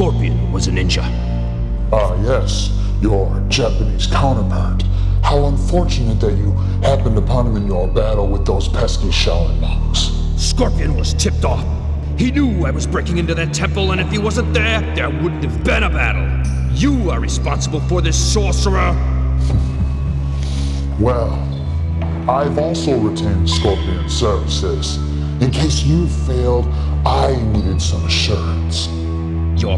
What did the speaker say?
Scorpion was a ninja. Ah, yes, your Japanese counterpart. How unfortunate that you happened upon him in your battle with those pesky Shaolin monks. Scorpion was tipped off. He knew I was breaking into that temple, and if he wasn't there, there wouldn't have been a battle. You are responsible for this sorcerer. Well, I've also retained Scorpion's services. In case you failed, I needed some assurance.